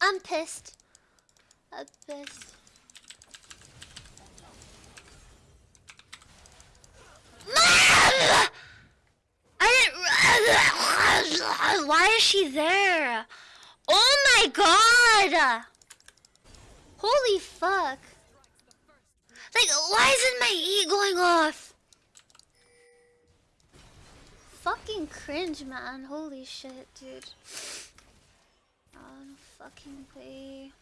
I'm pissed. I'm pissed. Mom! I didn't. Why is she there? Oh my god! Holy fuck. Like, why isn't my E going off? Fucking cringe, man. Holy shit, dude. Fucking way.